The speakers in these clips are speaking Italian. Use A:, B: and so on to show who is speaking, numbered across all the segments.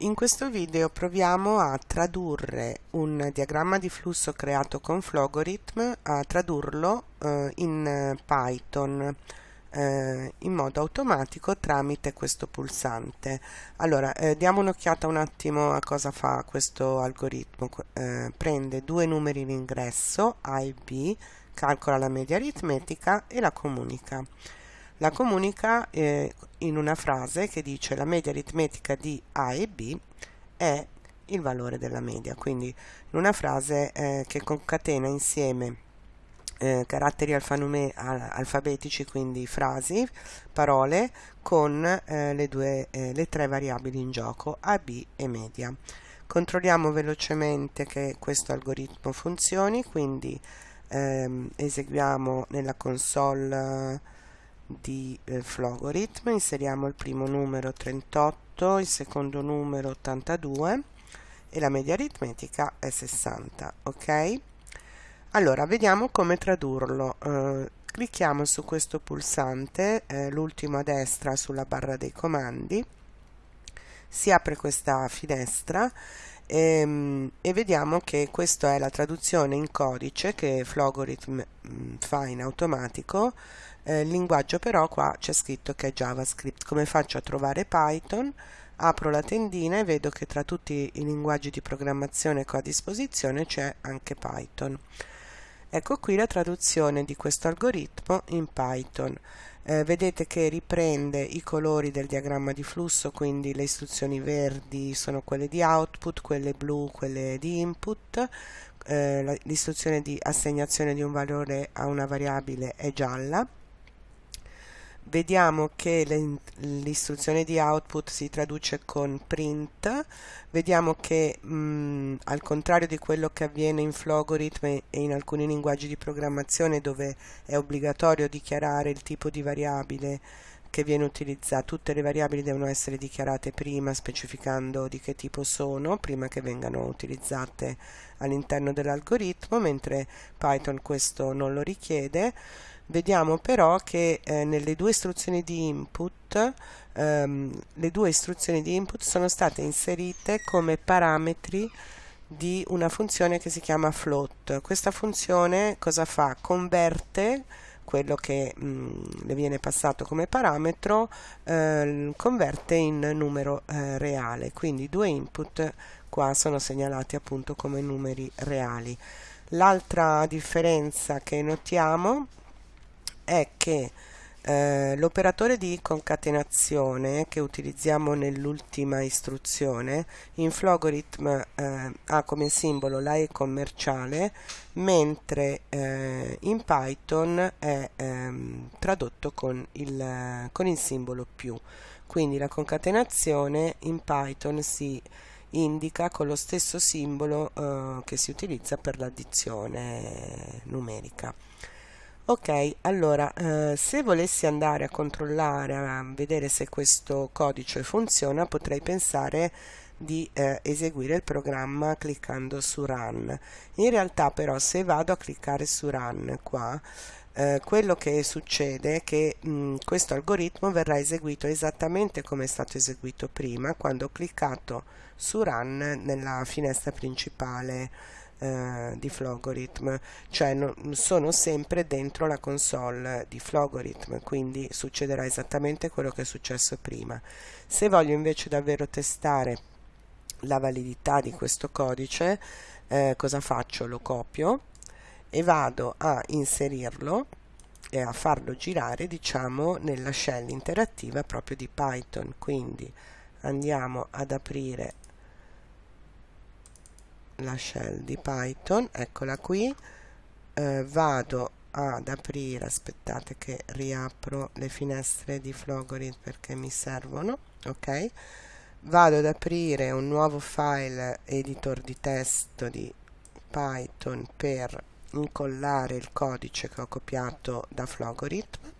A: In questo video proviamo a tradurre un diagramma di flusso creato con Flogorithm, a tradurlo eh, in Python eh, in modo automatico tramite questo pulsante. Allora, eh, diamo un'occhiata un attimo a cosa fa questo algoritmo. Eh, prende due numeri in ingresso, A e B, calcola la media aritmetica e la comunica la comunica eh, in una frase che dice la media aritmetica di A e B è il valore della media, quindi in una frase eh, che concatena insieme eh, caratteri alfabetici, quindi frasi, parole, con eh, le, due, eh, le tre variabili in gioco, A, B e media. Controlliamo velocemente che questo algoritmo funzioni, quindi ehm, eseguiamo nella console di eh, Flogorithm, inseriamo il primo numero 38, il secondo numero 82 e la media aritmetica è 60, ok? Allora, vediamo come tradurlo. Eh, clicchiamo su questo pulsante, eh, l'ultimo a destra sulla barra dei comandi, si apre questa finestra ehm, e vediamo che questa è la traduzione in codice che Flogorithm mm, fa in automatico eh, linguaggio però qua c'è scritto che è JavaScript. Come faccio a trovare Python? Apro la tendina e vedo che tra tutti i linguaggi di programmazione che ho a disposizione c'è anche Python. Ecco qui la traduzione di questo algoritmo in Python. Eh, vedete che riprende i colori del diagramma di flusso, quindi le istruzioni verdi sono quelle di output, quelle blu quelle di input, eh, l'istruzione di assegnazione di un valore a una variabile è gialla, vediamo che l'istruzione di output si traduce con print. Vediamo che mh, al contrario di quello che avviene in Flogorithm e in alcuni linguaggi di programmazione dove è obbligatorio dichiarare il tipo di variabile che viene utilizzato, tutte le variabili devono essere dichiarate prima specificando di che tipo sono prima che vengano utilizzate all'interno dell'algoritmo mentre Python questo non lo richiede Vediamo però che eh, nelle due istruzioni di input ehm, le due istruzioni di input sono state inserite come parametri di una funzione che si chiama float. Questa funzione cosa fa? Converte quello che mh, mm, le viene passato come parametro eh, converte in numero eh, reale quindi due input qua sono segnalati appunto come numeri reali l'altra differenza che notiamo è che eh, l'operatore di concatenazione che utilizziamo nell'ultima istruzione in Flogorithm eh, ha come simbolo la E commerciale mentre eh, in Python è ehm, tradotto con il, con il simbolo più. Quindi la concatenazione in Python si indica con lo stesso simbolo eh, che si utilizza per l'addizione numerica ok allora eh, se volessi andare a controllare a vedere se questo codice funziona potrei pensare di eh, eseguire il programma cliccando su run. In realtà però se vado a cliccare su run qua eh, quello che succede è che mh, questo algoritmo verrà eseguito esattamente come è stato eseguito prima quando ho cliccato su run nella finestra principale eh, di Flogorithm, cioè no, sono sempre dentro la console di Flogorithm, quindi succederà esattamente quello che è successo prima. Se voglio invece davvero testare la validità di questo codice, eh, cosa faccio? Lo copio e vado a inserirlo e a farlo girare diciamo nella shell interattiva proprio di Python quindi andiamo ad aprire la shell di Python, eccola qui, eh, vado ad aprire, aspettate che riapro le finestre di Flogorit perché mi servono, ok? Vado ad aprire un nuovo file editor di testo di Python per incollare il codice che ho copiato da Flogorithm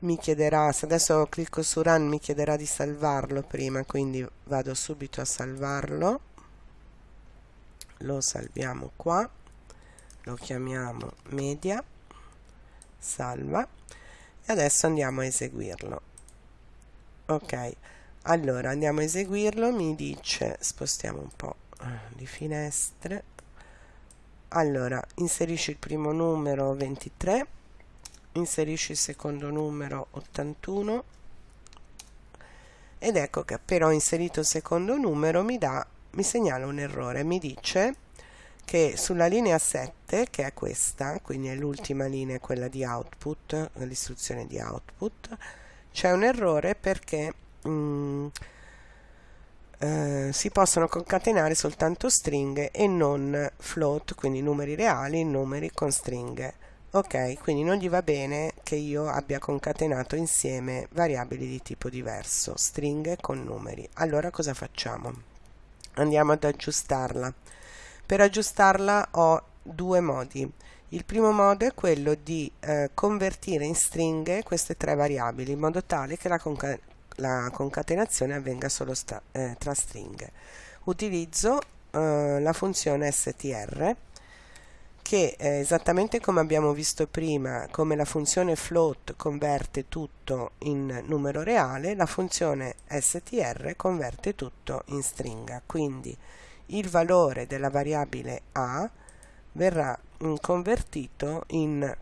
A: mi chiederà, se adesso clicco su run mi chiederà di salvarlo prima quindi vado subito a salvarlo lo salviamo qua. Lo chiamiamo media. Salva. E adesso andiamo a eseguirlo. Ok. Allora andiamo a eseguirlo. Mi dice spostiamo un po' di finestre. Allora inserisci il primo numero 23 inserisci il secondo numero 81 ed ecco che appena ho inserito il secondo numero mi dà mi segnala un errore mi dice che sulla linea 7 che è questa quindi è l'ultima linea quella di output l'istruzione di output c'è un errore perché mm, eh, si possono concatenare soltanto stringhe e non float, quindi numeri reali, numeri con stringhe. Ok, quindi non gli va bene che io abbia concatenato insieme variabili di tipo diverso, stringhe con numeri. Allora cosa facciamo? Andiamo ad aggiustarla. Per aggiustarla ho due modi. Il primo modo è quello di eh, convertire in stringhe queste tre variabili in modo tale che la, conca la concatenazione avvenga solo eh, tra stringhe. Utilizzo eh, la funzione str che eh, esattamente come abbiamo visto prima, come la funzione float converte tutto in numero reale, la funzione str converte tutto in stringa. Quindi il valore della variabile a verrà mh, mm, convertito in,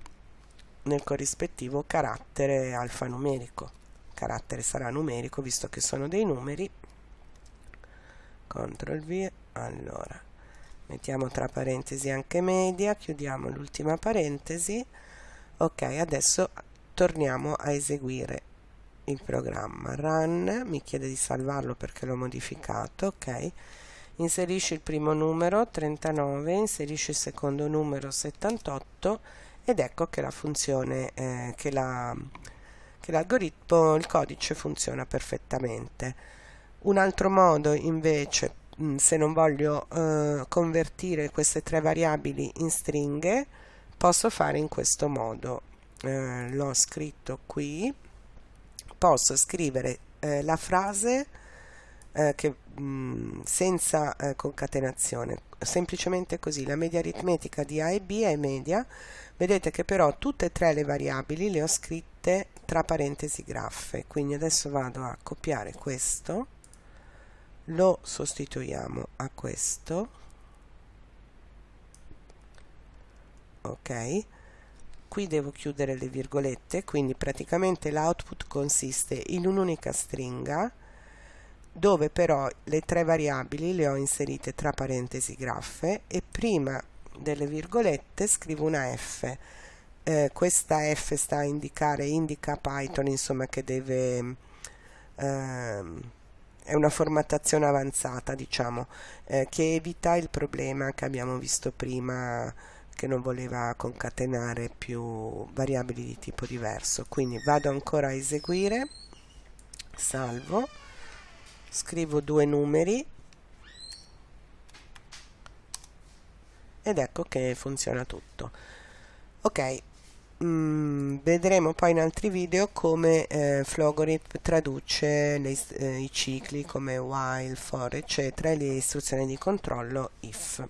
A: nel corrispettivo carattere alfanumerico. Carattere sarà numerico visto che sono dei numeri. CTRL V allora mettiamo tra parentesi anche media chiudiamo l'ultima parentesi. Ok adesso torniamo a eseguire il programma. Run mi chiede di salvarlo perché l'ho modificato ok. Inserisci il primo numero 39 inserisci il secondo numero 78 ed ecco che la funzione eh, che la che l'algoritmo, il codice funziona perfettamente. Un altro modo invece, se non voglio eh, convertire queste tre variabili in stringhe, posso fare in questo modo. Eh, L'ho scritto qui, posso scrivere eh, la frase eh, che, mh, mm, senza eh, concatenazione, semplicemente così, la media aritmetica di A e B è media, vedete che però tutte e tre le variabili le ho scritte tra parentesi graffe. Quindi adesso vado a copiare questo lo sostituiamo a questo. Ok. Qui devo chiudere le virgolette quindi praticamente l'output consiste in un'unica stringa dove però le tre variabili le ho inserite tra parentesi graffe e prima delle virgolette scrivo una F. Eh, questa F sta a indicare indica Python insomma che deve ehm, è una formattazione avanzata diciamo eh, che evita il problema che abbiamo visto prima che non voleva concatenare più variabili di tipo diverso. Quindi vado ancora a eseguire. Salvo. Scrivo due numeri. Ed ecco che funziona tutto. Ok mm, vedremo poi in altri video come eh, Flogorit traduce le, eh, i cicli come while, for eccetera e le istruzioni di controllo if